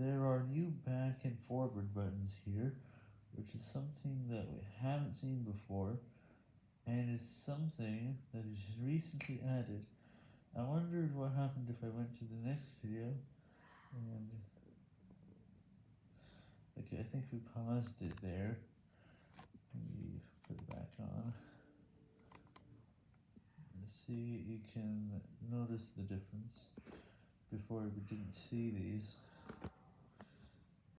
there are new back and forward buttons here, which is something that we haven't seen before, and is something that is recently added. I wondered what happened if I went to the next video, and okay, I think we paused it there. Maybe put it back on. See, you can notice the difference. Before we didn't see these.